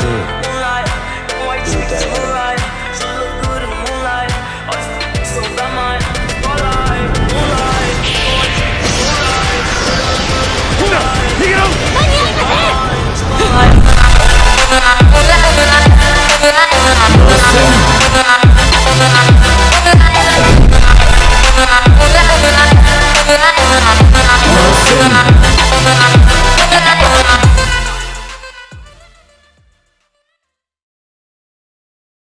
Nothing